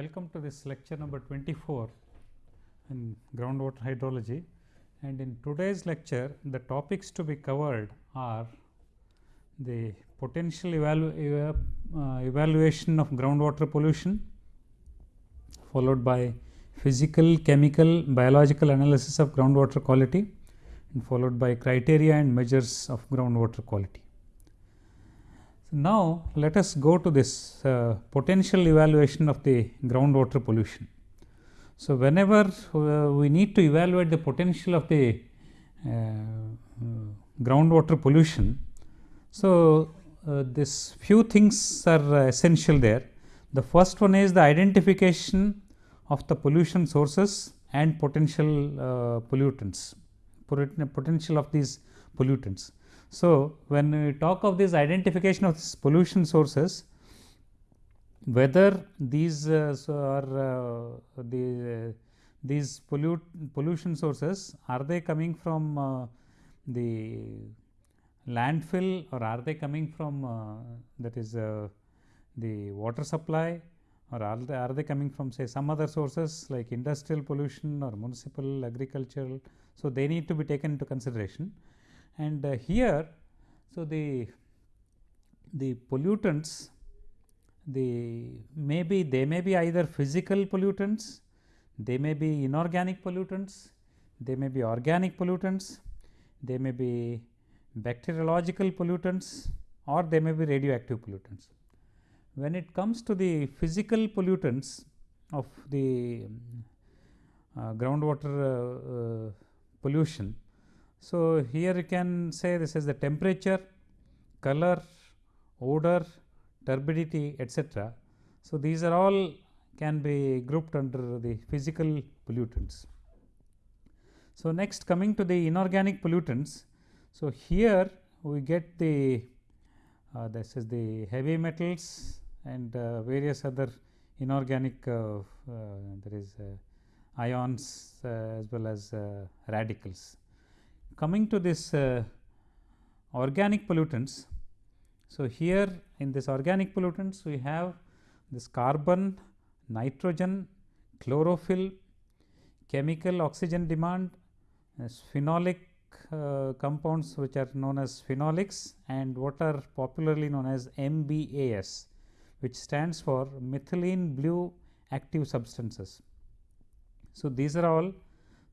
Welcome to this lecture number 24 in groundwater hydrology and in today's lecture the topics to be covered are the potential evalu eva uh, evaluation of groundwater pollution followed by physical, chemical, biological analysis of groundwater quality and followed by criteria and measures of groundwater quality. Now let us go to this uh, potential evaluation of the groundwater pollution. So, whenever uh, we need to evaluate the potential of the uh, groundwater pollution, so uh, this few things are essential there. The first one is the identification of the pollution sources and potential uh, pollutants, potential of these pollutants. So, when we talk of this identification of this pollution sources, whether these uh, so are uh, the these pollute pollution sources are they coming from uh, the landfill or are they coming from uh, that is uh, the water supply or are they, are they coming from say some other sources like industrial pollution or municipal agricultural. So, they need to be taken into consideration and uh, here so the the pollutants the maybe they may be either physical pollutants they may be inorganic pollutants they may be organic pollutants they may be bacteriological pollutants or they may be radioactive pollutants. When it comes to the physical pollutants of the uh, groundwater uh, uh, pollution so, here you can say this is the temperature, color, odor, turbidity etc. So, these are all can be grouped under the physical pollutants. So, next coming to the inorganic pollutants. So, here we get the uh, this is the heavy metals and uh, various other inorganic uh, uh there is uh, ions uh, as well as radicals coming to this uh, organic pollutants. So, here in this organic pollutants we have this carbon, nitrogen, chlorophyll, chemical oxygen demand, uh, phenolic uh, compounds which are known as phenolics and what are popularly known as MBAS which stands for methylene blue active substances. So, these are all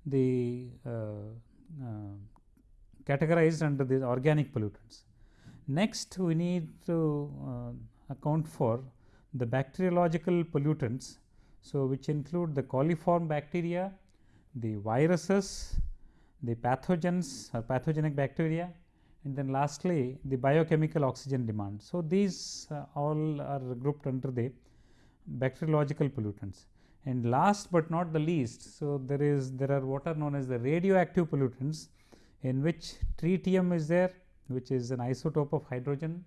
the uh, uh, categorized under these organic pollutants. Next, we need to uh, account for the bacteriological pollutants. So, which include the coliform bacteria, the viruses, the pathogens or pathogenic bacteria and then lastly, the biochemical oxygen demand. So, these uh, all are grouped under the bacteriological pollutants and last but not the least. So, there is there are what are known as the radioactive pollutants in which tritium is there which is an isotope of hydrogen,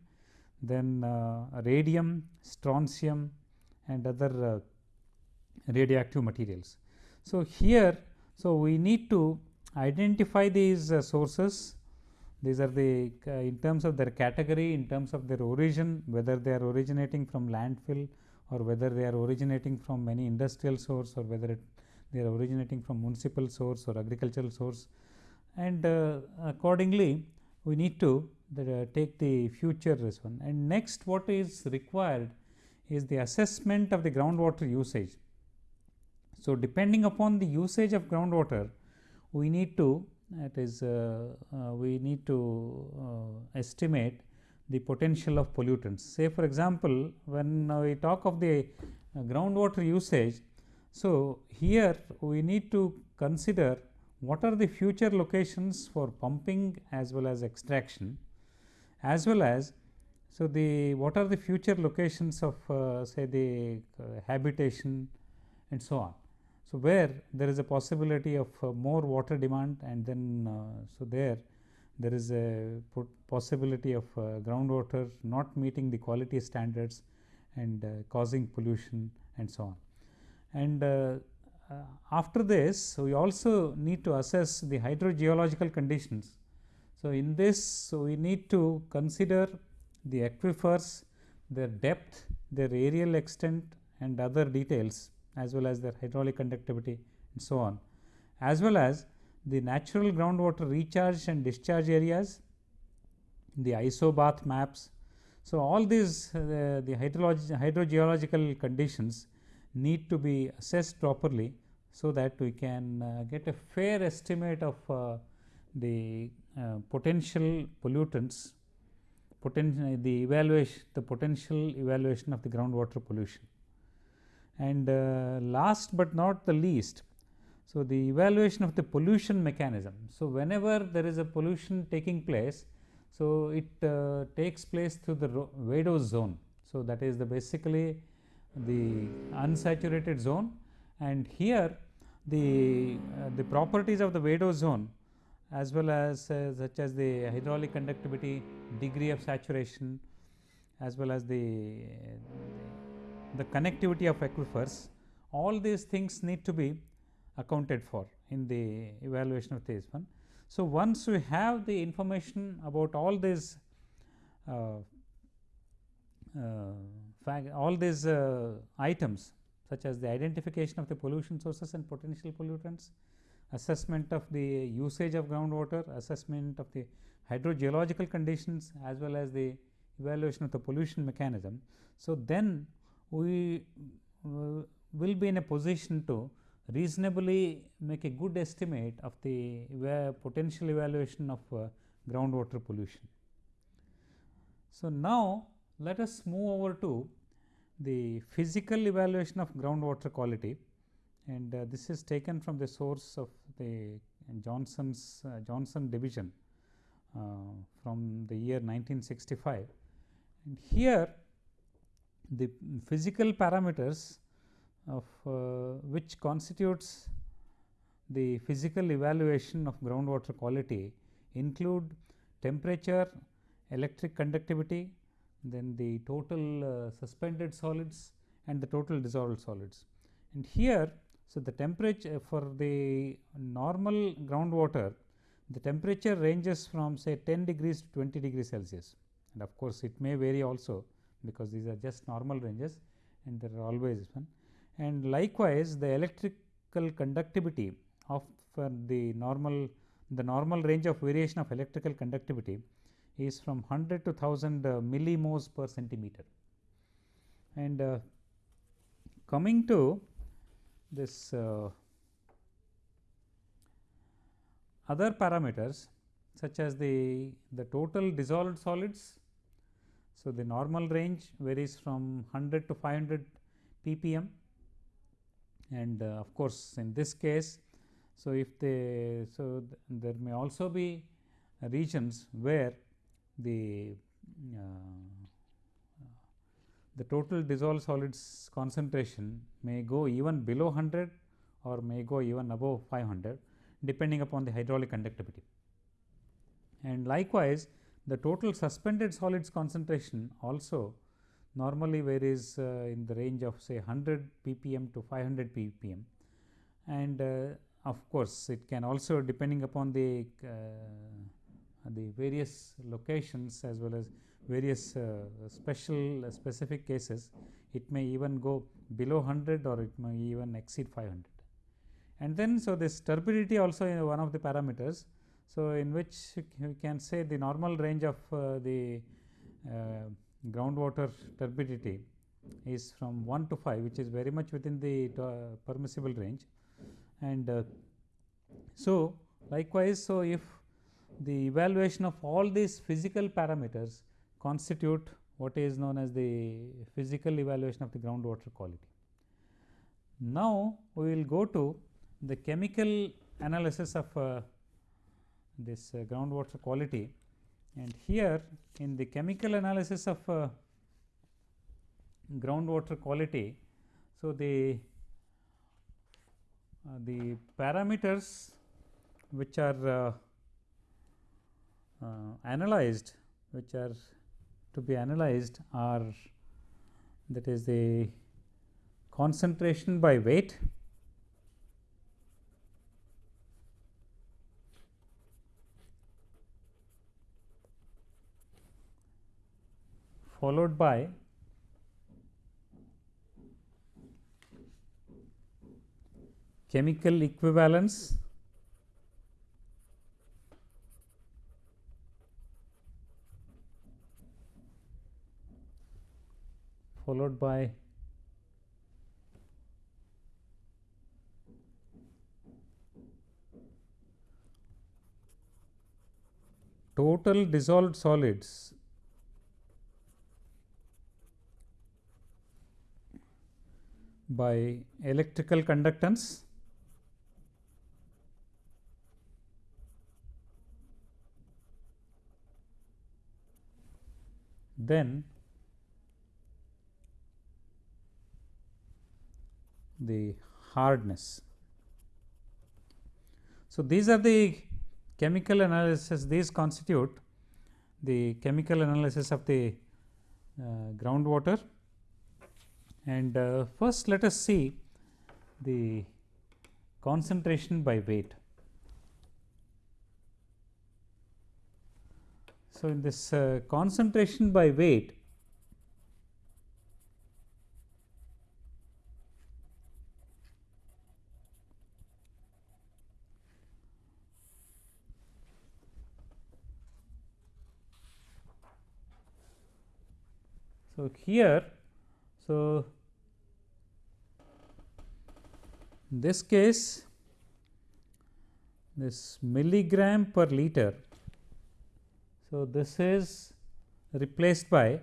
then uh, radium, strontium and other uh, radioactive materials. So, here so we need to identify these uh, sources these are the uh, in terms of their category in terms of their origin whether they are originating from landfill or whether they are originating from any industrial source or whether it, they are originating from municipal source or agricultural source and uh, accordingly we need to the, uh, take the future this one and next what is required is the assessment of the groundwater usage. So, depending upon the usage of groundwater we need to that is uh, uh, we need to uh, estimate the potential of pollutants. Say for example, when we talk of the uh, groundwater usage. So, here we need to consider what are the future locations for pumping as well as extraction as well as so the what are the future locations of uh, say the uh, habitation and so on. So, where there is a possibility of uh, more water demand and then uh, so there there is a possibility of uh, groundwater not meeting the quality standards and uh, causing pollution and so on. And after this we also need to assess the hydrogeological conditions. So, in this so we need to consider the aquifers, their depth, their aerial extent and other details as well as their hydraulic conductivity and so on as well as the natural groundwater recharge and discharge areas, the isobath maps. So, all these uh, the hydrogeological conditions need to be assessed properly, so that we can uh, get a fair estimate of uh, the uh, potential pollutants, poten the evaluation the potential evaluation of the groundwater pollution. And last but not the least, so, the evaluation of the pollution mechanism. So, whenever there is a pollution taking place, so it uh, takes place through the vadose zone. So, that is the basically the unsaturated zone and here the uh, the properties of the vadose zone as well as uh, such as the hydraulic conductivity, degree of saturation as well as the the connectivity of aquifers all these things need to be accounted for in the evaluation of this one. So, once we have the information about all these uh, uh, all these uh, items such as the identification of the pollution sources and potential pollutants, assessment of the usage of groundwater, assessment of the hydrogeological conditions as well as the evaluation of the pollution mechanism. So, then we uh, will be in a position to reasonably make a good estimate of the potential evaluation of uh, groundwater pollution. So, now let us move over to the physical evaluation of groundwater quality. And uh, this is taken from the source of the Johnson's uh, Johnson division uh, from the year 1965 and here the physical parameters of uh, which constitutes the physical evaluation of groundwater quality include temperature, electric conductivity, then the total uh, suspended solids and the total dissolved solids. And here, so the temperature for the normal groundwater, the temperature ranges from say 10 degrees to 20 degrees Celsius and of course, it may vary also because these are just normal ranges and there are always one and likewise the electrical conductivity of uh, the normal the normal range of variation of electrical conductivity is from 100 to 1000 uh, millimhos per centimeter. And uh, coming to this uh, other parameters such as the, the total dissolved solids. So, the normal range varies from 100 to 500 ppm and uh, of course, in this case. So, if they so th there may also be regions where the uh, the total dissolved solids concentration may go even below 100 or may go even above 500 depending upon the hydraulic conductivity. And likewise, the total suspended solids concentration also normally varies uh, in the range of say 100 ppm to 500 ppm and uh, of course, it can also depending upon the uh, the various locations as well as various special specific cases it may even go below 100 or it may even exceed 500 and then so this turbidity also is one of the parameters so in which we can say the normal range of uh, the uh, groundwater turbidity is from 1 to 5 which is very much within the uh, permissible range. And uh, so likewise so if the evaluation of all these physical parameters constitute what is known as the physical evaluation of the groundwater quality. Now, we will go to the chemical analysis of uh, this uh, groundwater quality and here in the chemical analysis of uh, groundwater quality. So, the uh, the parameters which are uh, uh, analyzed which are to be analyzed are that is the concentration by weight. Followed by chemical equivalence. Followed by total dissolved solids. by electrical conductance. Then the hardness. So, these are the chemical analysis these constitute the chemical analysis of the uh, groundwater and uh, first let us see the concentration by weight. So, in this uh, concentration by weight So, here so in this case this milligram per liter. So, this is replaced by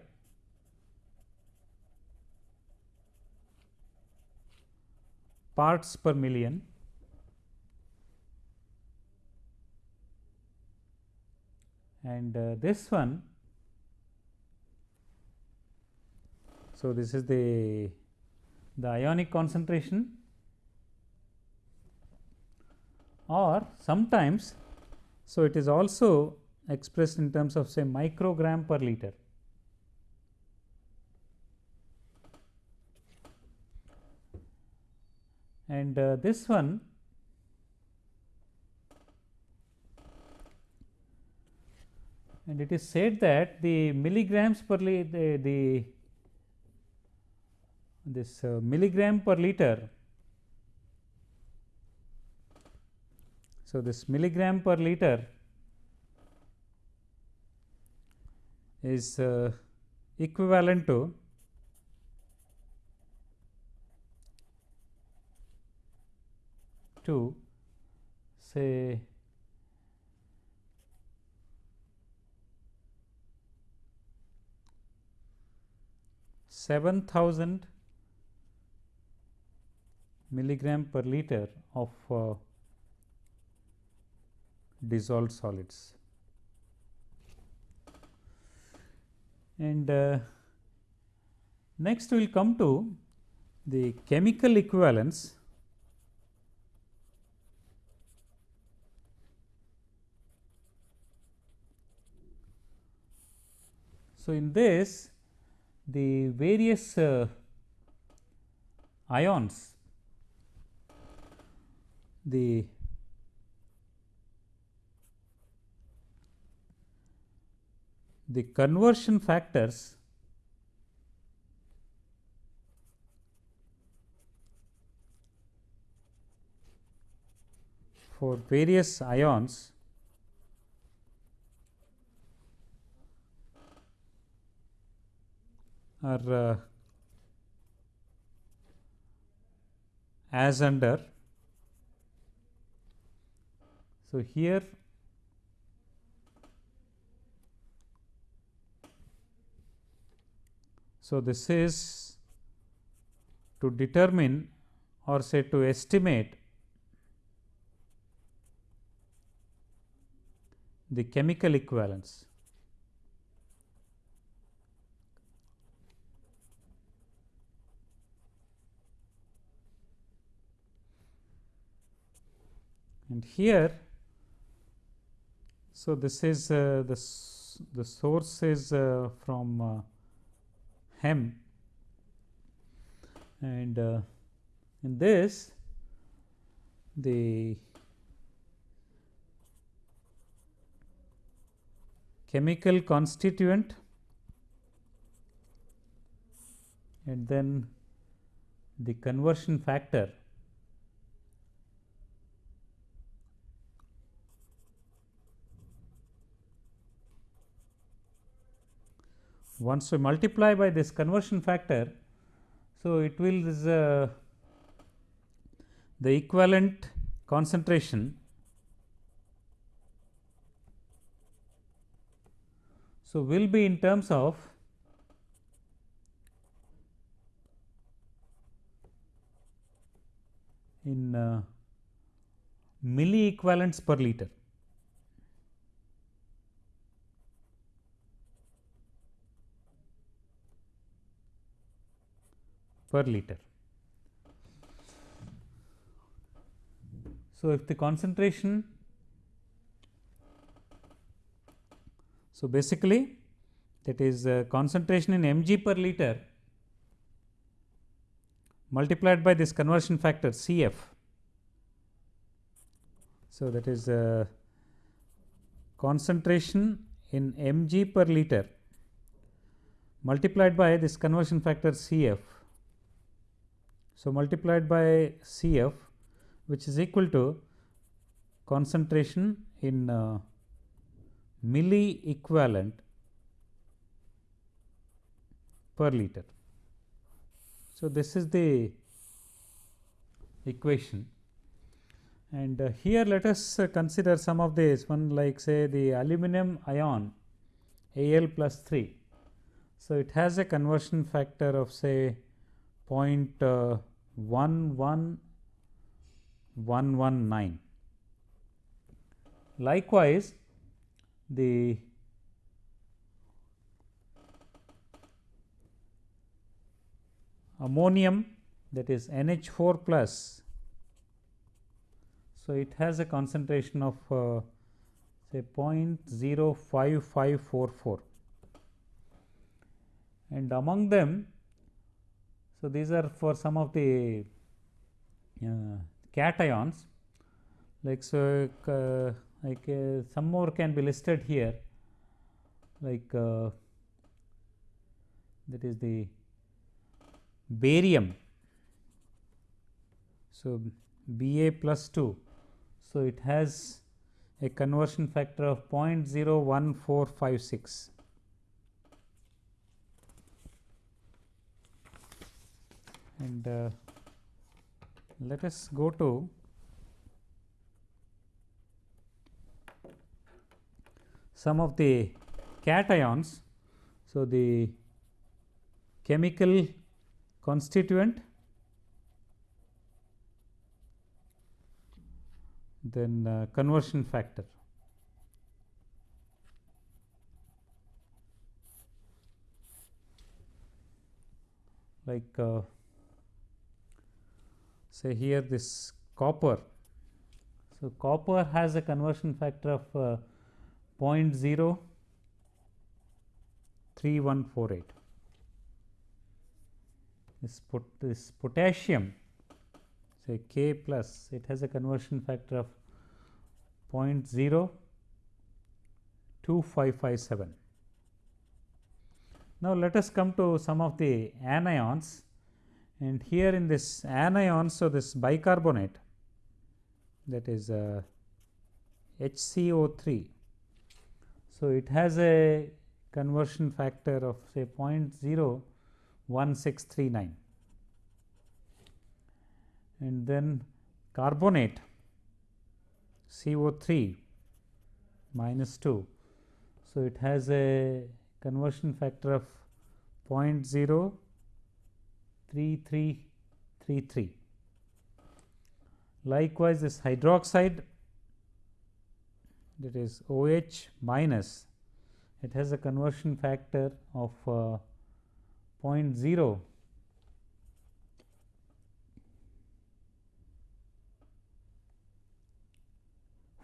parts per million and uh, this one So, this is the, the ionic concentration or sometimes. So, it is also expressed in terms of say microgram per liter. And uh, this one and it is said that the milligrams per the, the this uh, milligram per liter. So, this milligram per liter is uh, equivalent to to say seven thousand milligram per liter of uh, dissolved solids. And uh, next we will come to the chemical equivalence So, in this the various uh, ions the the conversion factors for various ions are uh, as under so, here so this is to determine or say to estimate the chemical equivalence. And here so, this is uh, the, the source is uh, from uh, Hem. And uh, in this the chemical constituent and then the conversion factor once we multiply by this conversion factor. So, it will is uh, the equivalent concentration So, will be in terms of in uh, milli equivalents per liter. Per liter. So, if the concentration So, basically that is uh, concentration in mg per liter multiplied by this conversion factor Cf. So, that is uh, concentration in mg per liter multiplied by this conversion factor Cf. So, multiplied by Cf which is equal to concentration in uh, milli equivalent per liter. So, this is the equation and uh, here let us uh, consider some of these one like say the aluminum ion Al plus 3. So, it has a conversion factor of say 0.1 11119. Likewise, the ammonium that is NH4 plus. So, it has a concentration of uh, say 0.05544 and among them so, these are for some of the uh, cations like so uh, like uh, some more can be listed here like uh, that is the barium. So, Ba plus 2. So, it has a conversion factor of 0.01456. And uh, let us go to some of the cations. So, the chemical constituent then uh, conversion factor. Like uh, say here this copper. So, copper has a conversion factor of uh, 0.03148. This, pot this potassium say K plus it has a conversion factor of 0.02557. Now, let us come to some of the anions and here in this anion. So, this bicarbonate that is uh, HCO3 so, it has a conversion factor of say 0.01639 and then carbonate CO3 minus 2. So, it has a conversion factor of 0.03333. Likewise, this hydroxide that is OH minus it has a conversion factor of uh, 0.0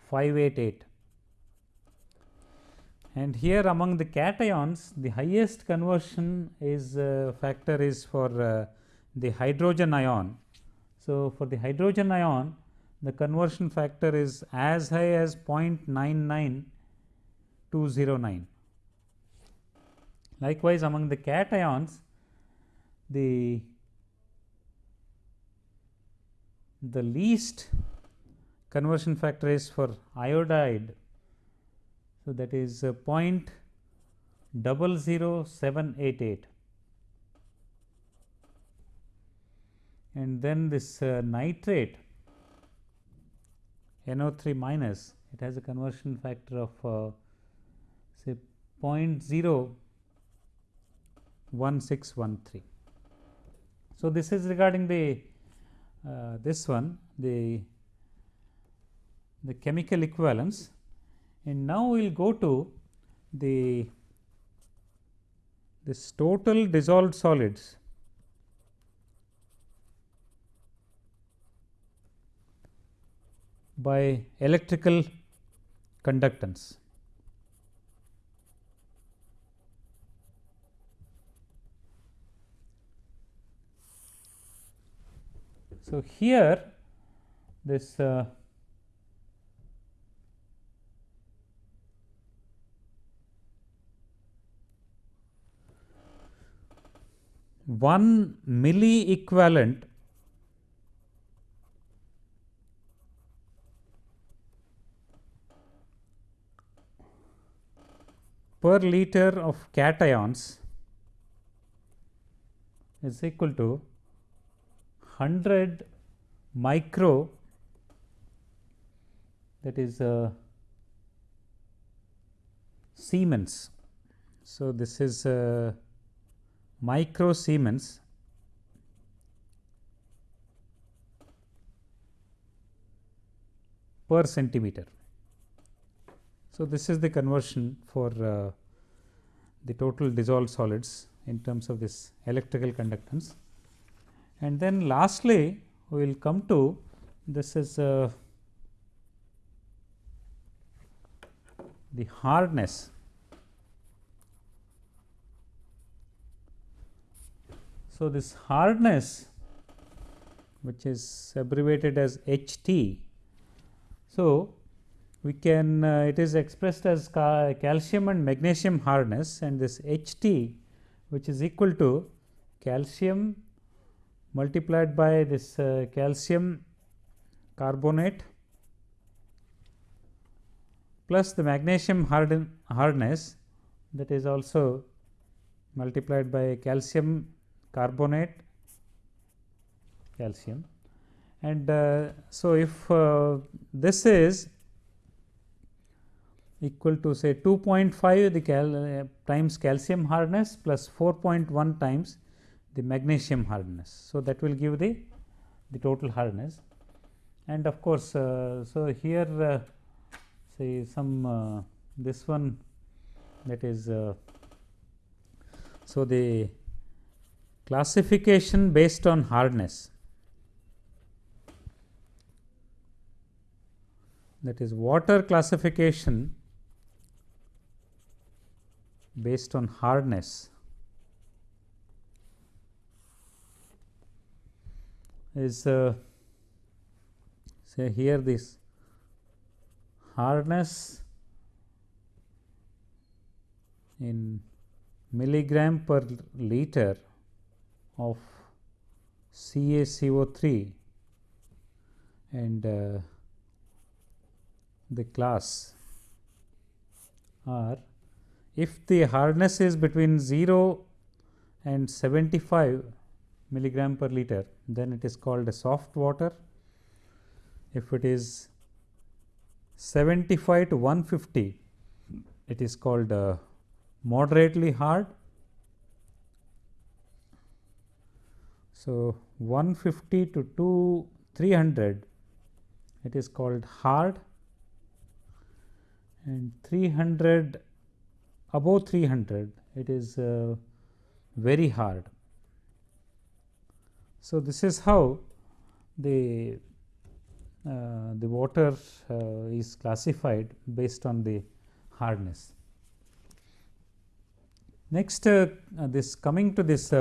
588 and here among the cations the highest conversion is uh, factor is for uh, the hydrogen ion. So, for the hydrogen ion the conversion factor is as high as 0.99209. Likewise, among the cations, the the least conversion factor is for iodide. So, that is uh, 0 double zero seven eight eight and then this uh, nitrate NO3 minus it has a conversion factor of uh, say 0.01613. So, this is regarding the uh, this one the the chemical equivalence and now we will go to the this total dissolved solids by electrical conductance. So, here this uh, one milli equivalent per liter of cations is equal to 100 micro that is uh, Siemens. So, this is uh, micro Siemens per centimeter. So, this is the conversion for uh, the total dissolved solids in terms of this electrical conductance. And then lastly, we will come to this is uh, the hardness. So, this hardness which is abbreviated as H T. So, we can uh, it is expressed as ca calcium and magnesium hardness and this H t which is equal to calcium multiplied by this uh, calcium carbonate plus the magnesium harden hardness that is also multiplied by calcium carbonate calcium and uh, so if uh, this is equal to say 2.5 the cal uh, times calcium hardness plus 4.1 times the magnesium hardness. So, that will give the the total hardness and of course, uh, so here uh, say some uh, this one that is so the classification based on hardness. That is water classification based on hardness. Is uh, say here this hardness in milligram per liter of CaCO3 and uh, the class are if the hardness is between 0 and 75 milligram per liter, then it is called a soft water. If it is 75 to 150, it is called uh, moderately hard. So, 150 to 2 300 it is called hard and 300 above 300 it is uh, very hard. So, this is how the uh, the water uh, is classified based on the hardness. Next uh, this coming to this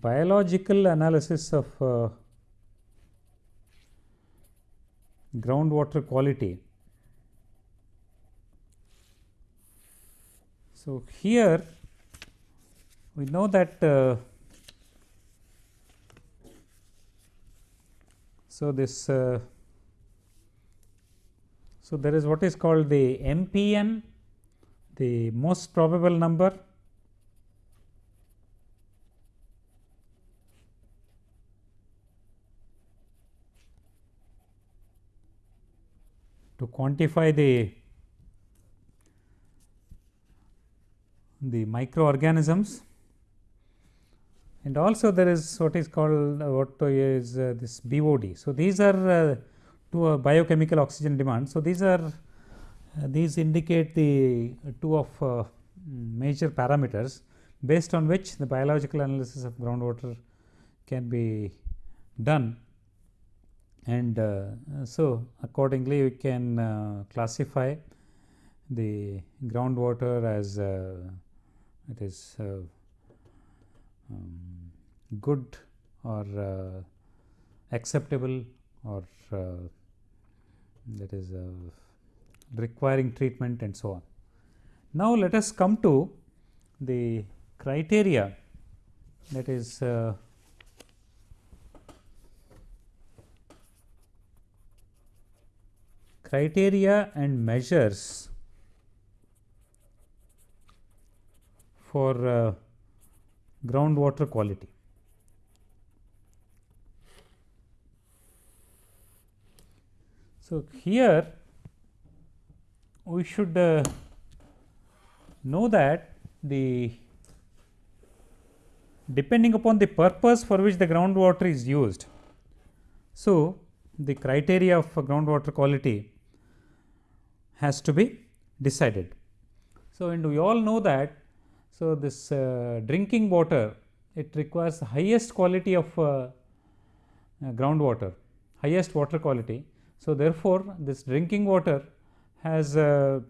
biological analysis of uh, groundwater quality. So, here we know that uh, so this uh, So, there is what is called the MPN, the most probable number quantify the the microorganisms and also there is what is called what is uh, this BOD. So, these are uh, two uh, biochemical oxygen demand. So, these are uh, these indicate the two of uh, major parameters based on which the biological analysis of groundwater can be done and so accordingly we can classify the groundwater as it is um, good or uh, acceptable or uh, that is uh, requiring treatment and so on. Now, let us come to the criteria that is criteria and measures for uh, groundwater quality. So, here we should uh, know that the depending upon the purpose for which the groundwater is used. So, the criteria of groundwater quality has to be decided. So, and we all know that so, this uh, drinking water it requires highest quality of uh, uh, groundwater, highest water quality. So, therefore, this drinking water has uh,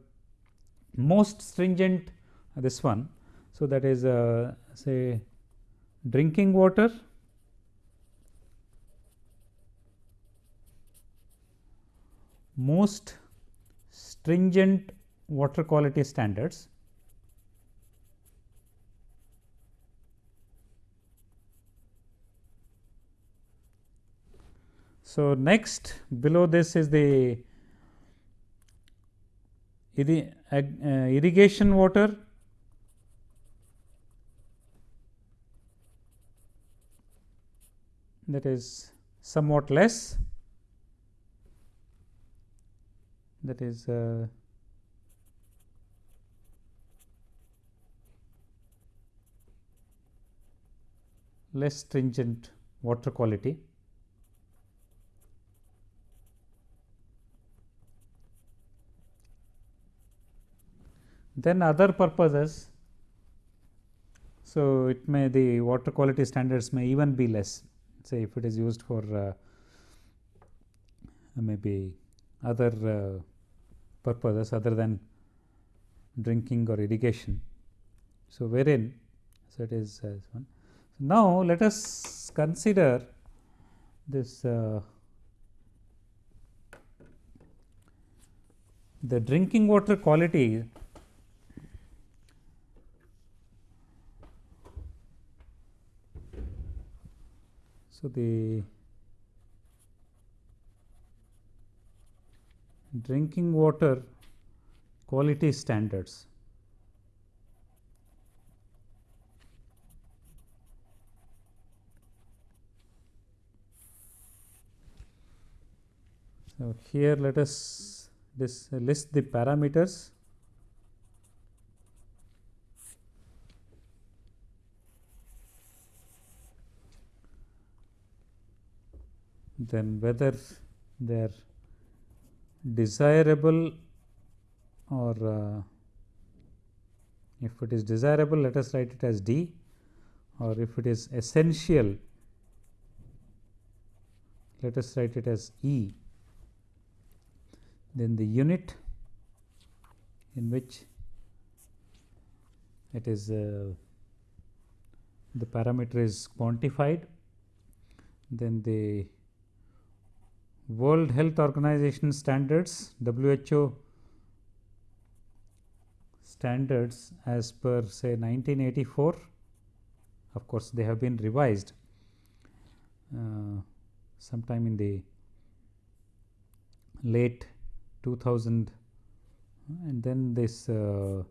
most stringent this one. So, that is uh, say drinking water most stringent water quality standards. So, next below this is the uh, irrigation water. That is somewhat less that is uh, less stringent water quality. Then other purposes, so it may the water quality standards may even be less say if it is used for uh, maybe other uh, purposes other than drinking or irrigation. So, wherein so it is as one. So, now let us consider this uh, the drinking water quality So, the drinking water quality standards. So, here let us this list the parameters. Then whether they are desirable or uh, if it is desirable let us write it as D or if it is essential let us write it as E. Then the unit in which it is uh, the parameter is quantified then the World Health Organization standards WHO standards as per say 1984 of course, they have been revised uh, sometime in the late 2000 and then this uh,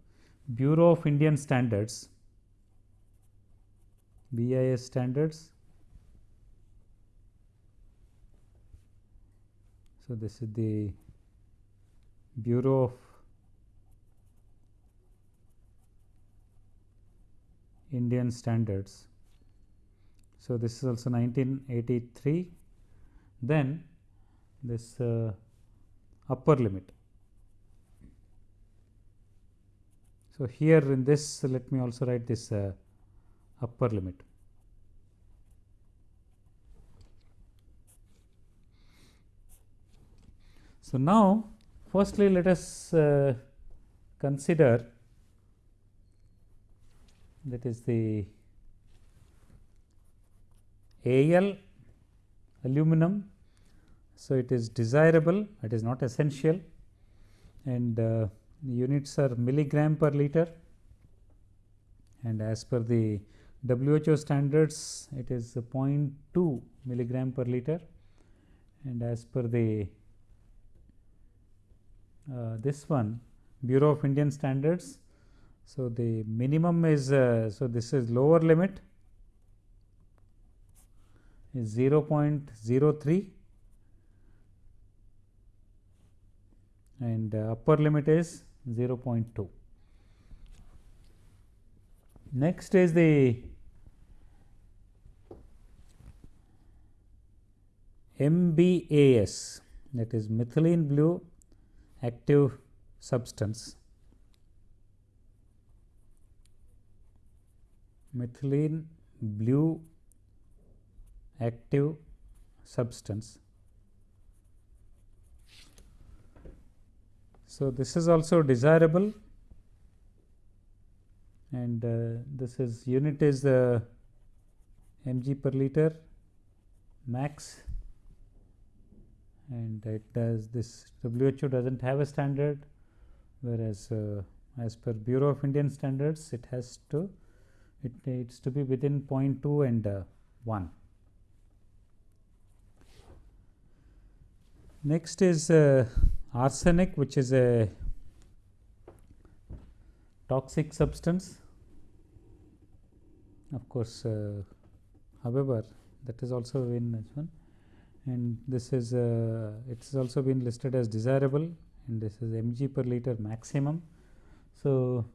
Bureau of Indian Standards BIS standards. So, this is the Bureau of Indian Standards. So, this is also 1983 then this uh, upper limit. So, here in this let me also write this uh, upper limit. So, now firstly let us uh, consider that is the AL aluminum. So, it is desirable it is not essential and uh, units are milligram per liter and as per the WHO standards it is 0.2 milligram per liter and as per the this one Bureau of Indian Standards. So, the minimum is uh, so this is lower limit is 0.03 and uh, upper limit is 0.2. Next is the MBAS that is methylene blue active substance. Methylene blue active substance. So, this is also desirable and uh, this is unit is the mg per liter max and it does this WHO does not have a standard whereas uh, as per Bureau of Indian Standards it has to it needs to be within 0.2 and uh, 1. Next is uh, arsenic which is a toxic substance of course uh, however that is also in this one and this is uh, it has also been listed as desirable. And this is mg per liter maximum. So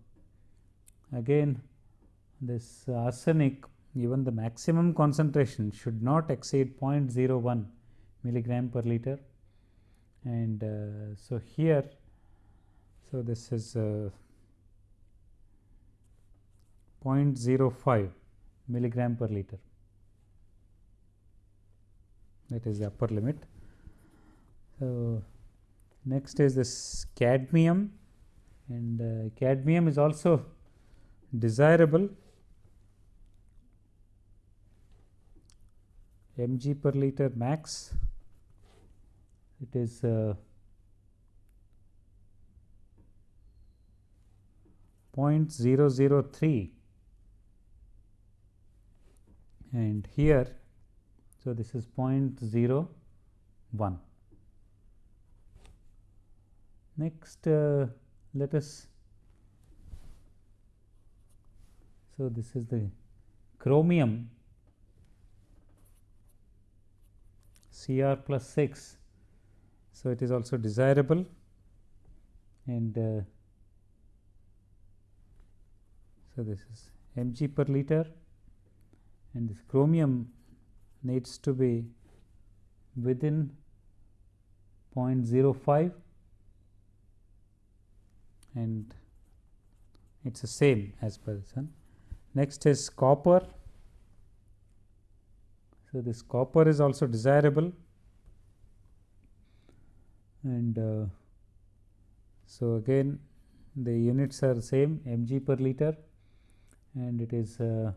again this arsenic even the maximum concentration should not exceed 0.01 milligram per liter. And uh, so here so this is uh, 0.05 milligram per liter that is the upper limit. So, next is this cadmium. And uh, cadmium is also desirable. Mg per liter max. It is uh, 0.003 and here so this is 0.01 next uh, let us so this is the chromium. Cr plus 6 so, it is also desirable. And uh, so this is mg per liter. And this chromium needs to be within 0.05 and it is the same as per this one. Next is copper. So, this copper is also desirable and uh, so again the units are same mg per liter and it is uh,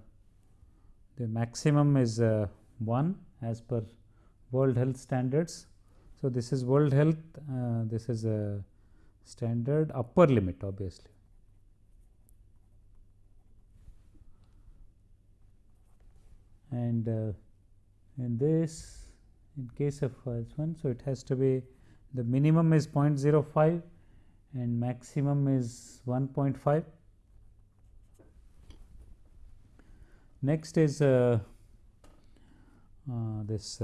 the maximum is uh, 1 as per world health standards. So, this is world health uh, this is a standard upper limit obviously. And uh, in this in case of this one, so it has to be the minimum is 0.05 and maximum is 1.5. Next is uh, this.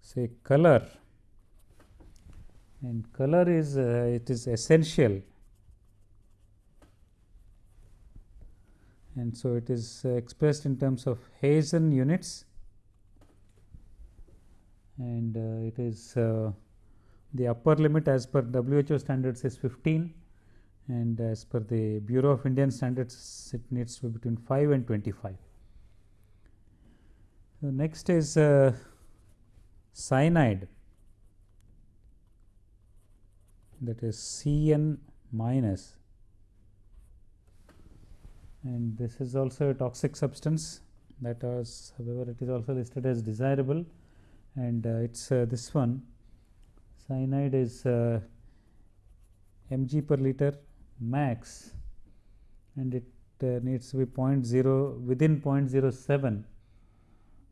Say color. And color is uh, it is essential. And so it is uh, expressed in terms of Hazen units. And uh, it is uh, the upper limit as per WHO standards is 15 and as per the Bureau of Indian Standards it needs to be between 5 and 25. Next is uh, cyanide. That is Cn minus. And this is also a toxic substance that was however it is also listed as desirable. And uh, it's uh, this one. Cyanide is uh, mg per liter max. And it uh, needs to be 0.0 within 0.07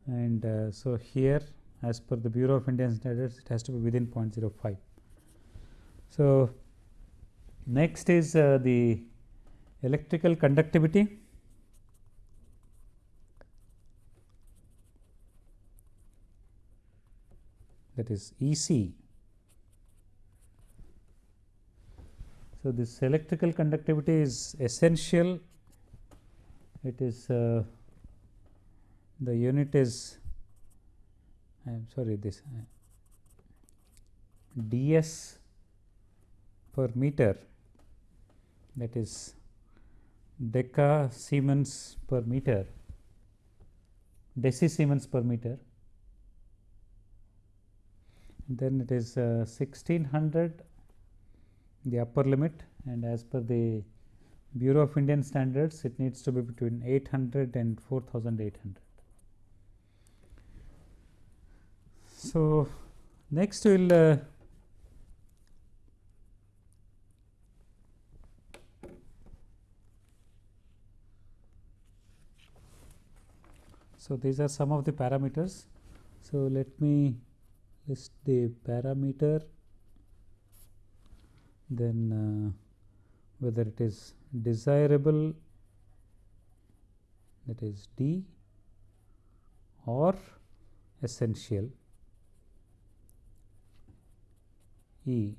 and uh, so here as per the Bureau of Indian Standards it has to be within 0.05. So, next is uh, the electrical conductivity. that is EC. So, this electrical conductivity is essential, it is uh, the unit is I am sorry this uh, ds per meter that is deca Siemens per meter deci Siemens per meter then it is uh, 1600 the upper limit and as per the Bureau of Indian Standards it needs to be between 800 and 4800. So, next we will uh, So, these are some of the parameters. So, let me list the parameter then uh, whether it is desirable that is D or essential E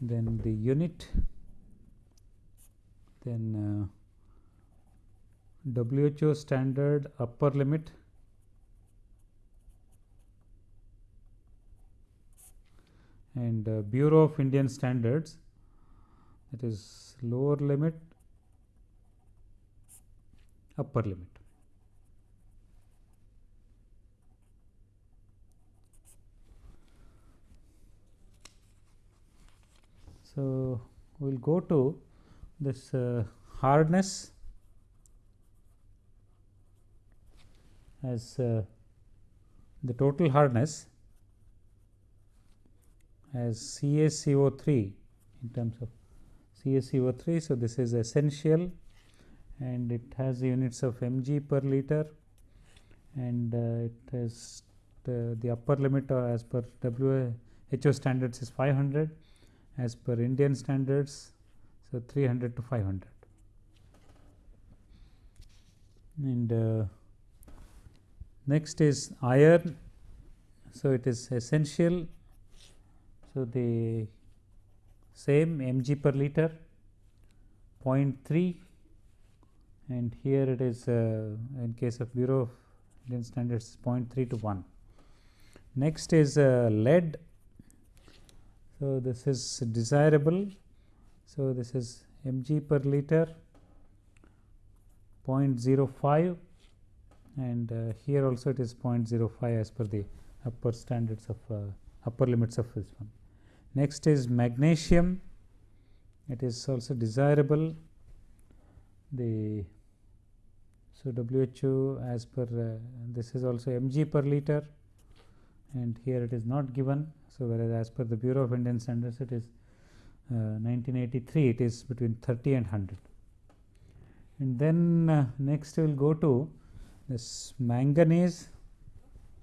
then the unit then uh, WHO standard upper limit and uh, Bureau of Indian Standards that is lower limit upper limit. So, we will go to this uh, hardness as uh, the total hardness as CaCO3 in terms of CaCO3. So, this is essential and it has units of mg per liter and uh, it has the, the upper limit uh, as per WHO standards is 500 as per Indian standards. So, 300 to 500 and uh, next is iron. So, it is essential so, the same mg per liter 0.3 and here it is uh, in case of Bureau of Indian Standards 0.3 to 1. Next is uh, lead. So, this is desirable. So, this is mg per liter 0.05 and uh, here also it is 0.05 as per the upper standards of uh, upper limits of this one. Next is magnesium, it is also desirable. The so WHO as per uh, this is also mg per liter and here it is not given. So, whereas as per the Bureau of Indian Standards it is uh, 1983 it is between 30 and 100. And then uh, next we will go to this manganese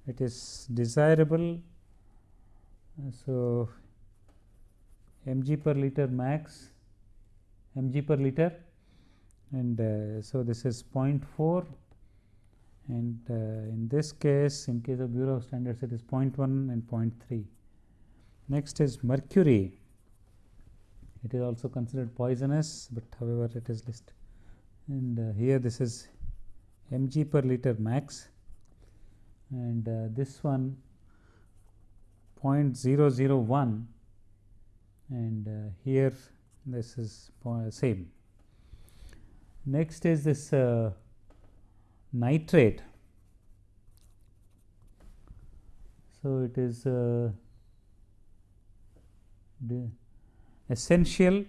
it is desirable Uh, so, mg per liter max mg per liter and uh, so this is 0.4 and uh, in this case in case of Bureau of Standards it is 0.1 and 0.3. Next is mercury it is also considered poisonous, but however it is listed and uh, here this is mg per liter max and uh, this one 0.001 and uh, here this is same. Next is this uh, nitrate. So, it is uh, essential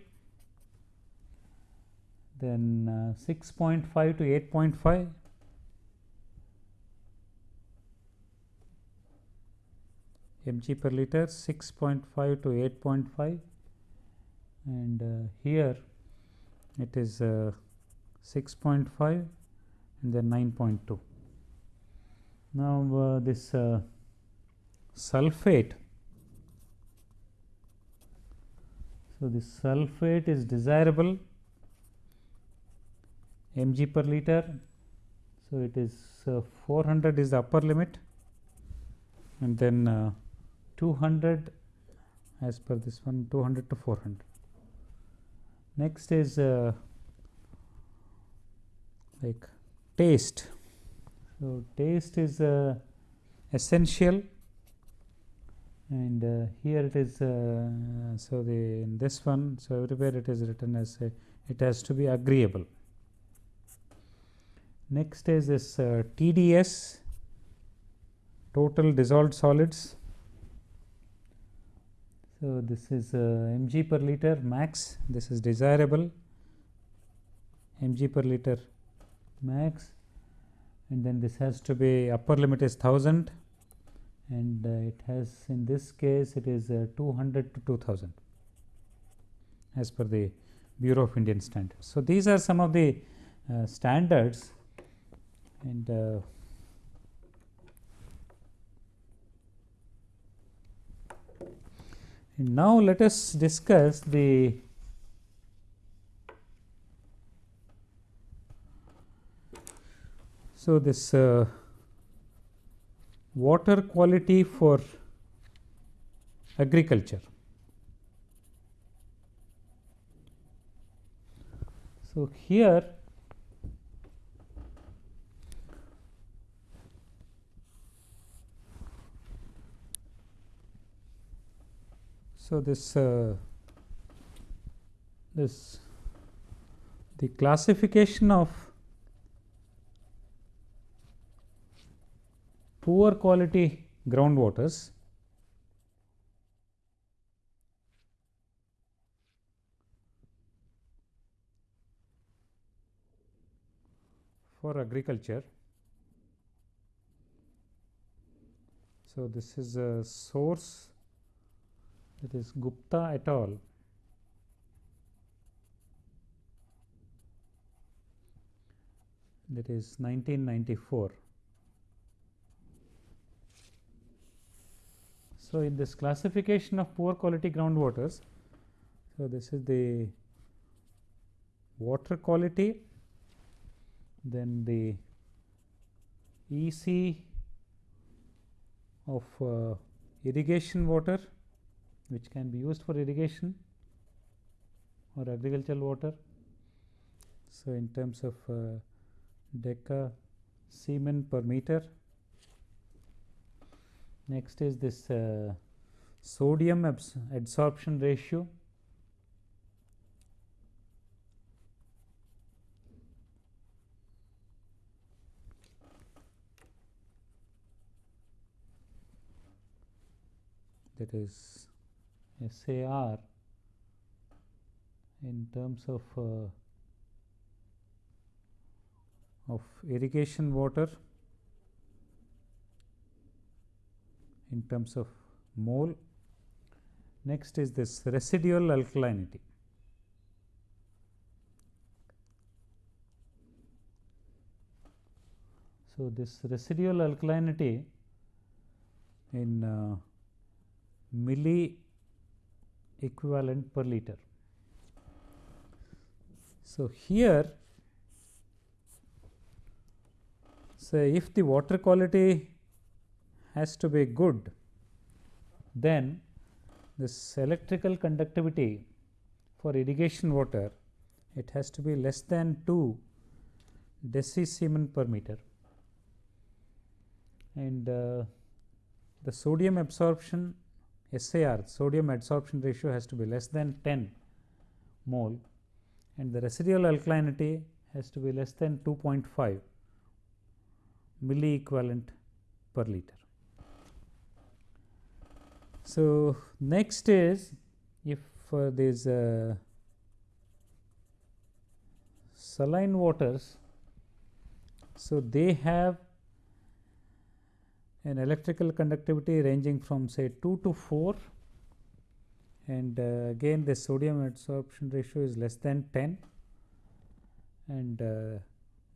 then uh, 6.5 to 8.5 mg per liter 6.5 to 8.5 and uh, here it is uh, 6.5 and then 9.2. Now, uh, this uh, sulphate. So, the sulphate is desirable mg per liter. So, it is uh, 400 is the upper limit and then uh, 200 as per this one 200 to 400. Next is uh, like taste. So, taste is uh, essential and uh, here it is uh, so the in this one so everywhere it is written as a, it has to be agreeable. Next is this uh, tds total dissolved solids. So this is uh, mg per liter max. This is desirable. Mg per liter max. And then this has to be upper limit is 1000 and uh, it has in this case it is uh, 200 to 2000 as per the Bureau of Indian Standards. So, these are some of the uh, standards and and now let us discuss the So, this uh, water quality for agriculture. So, here so this uh, this the classification of poor quality groundwaters for agriculture. So, this is a source that is Gupta et al. that is 1994. So, in this classification of poor quality groundwaters, so this is the water quality, then the EC of uh, irrigation water which can be used for irrigation or agricultural water. So, in terms of uh, deca Siemens per meter Next is this uh, sodium adsorption ratio. that is SAR in terms of uh, of irrigation water in terms of mole. Next is this residual alkalinity. So, this residual alkalinity in uh, milli equivalent per liter. So, here say if the water quality has to be good, then this electrical conductivity for irrigation water it has to be less than 2 decisiemens per meter and uh, the sodium absorption SAR sodium adsorption ratio has to be less than 10 mole and the residual alkalinity has to be less than 2.5 milli equivalent per liter. So, next is if uh, these uh, saline waters, so they have an electrical conductivity ranging from say 2 to 4 and uh, again the sodium adsorption ratio is less than 10 and uh,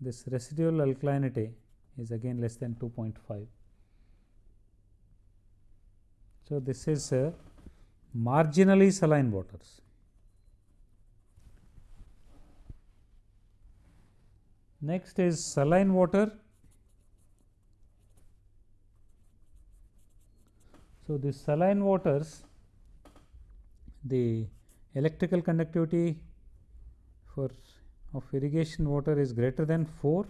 this residual alkalinity is again less than 2.5. So, this is uh, marginally saline waters. Next is saline water So, the saline waters the electrical conductivity for of irrigation water is greater than 4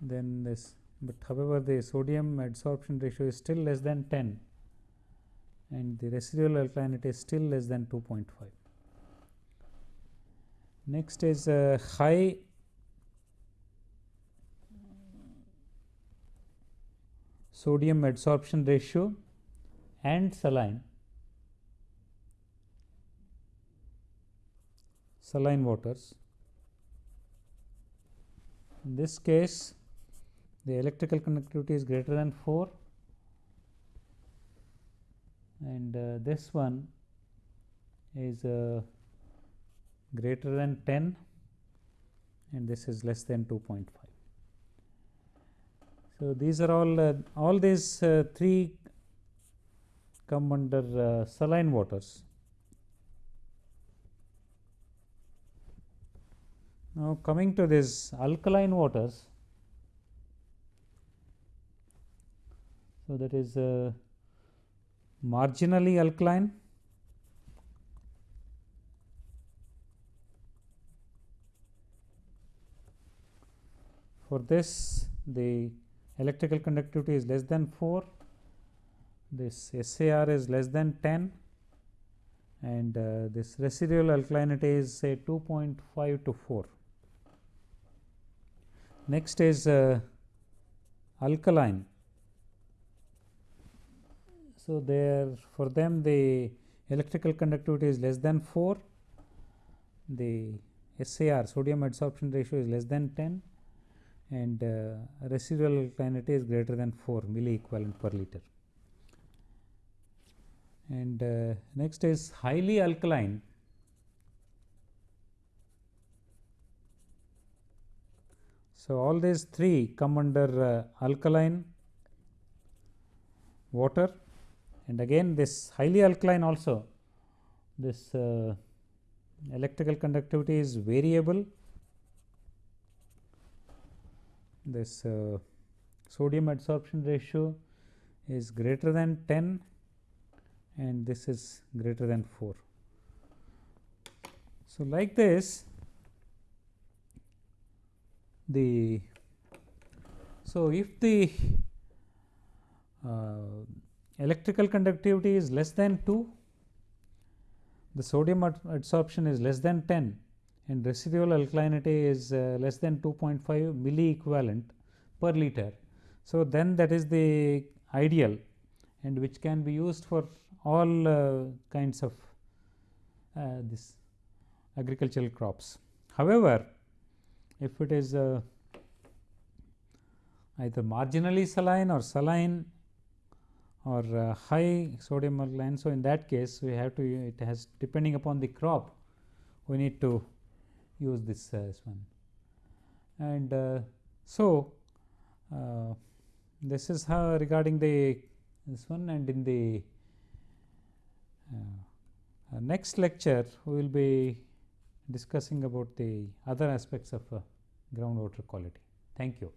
then this but however the sodium adsorption ratio is still less than 10 and the residual alkalinity is still less than 2.5. Next is a high sodium adsorption ratio and saline saline waters. In this case the electrical conductivity is greater than 4 and uh, this one is uh, greater than 10 and this is less than 2.5. So, these are all uh, all these uh, three come under uh, saline waters. Now, coming to this alkaline waters. So, that is uh, marginally alkaline for this the electrical conductivity is less than 4, this SAR is less than 10 and uh, this residual alkalinity is say 2.5 to 4. Next is uh, alkaline. So, there for them the electrical conductivity is less than 4, the SAR sodium adsorption ratio is less than 10 and uh, residual alkalinity is greater than 4 milli equivalent per liter. And uh, next is highly alkaline. So, all these three come under uh, alkaline water and again this highly alkaline also this uh, electrical conductivity is variable this uh, sodium adsorption ratio is greater than 10 and this is greater than 4. So, like this the so if the uh, electrical conductivity is less than 2 the sodium adsorption is less than 10 and residual alkalinity is uh, less than 2.5 milli equivalent per liter. So, then that is the ideal and which can be used for all uh, kinds of uh, this agricultural crops. However, if it is uh, either marginally saline or saline or uh, high sodium alkaline. So, in that case we have to it has depending upon the crop we need to use this as one. And uh, so, uh, this is how regarding the this one and in the uh, uh, next lecture we will be discussing about the other aspects of uh, groundwater quality. Thank you.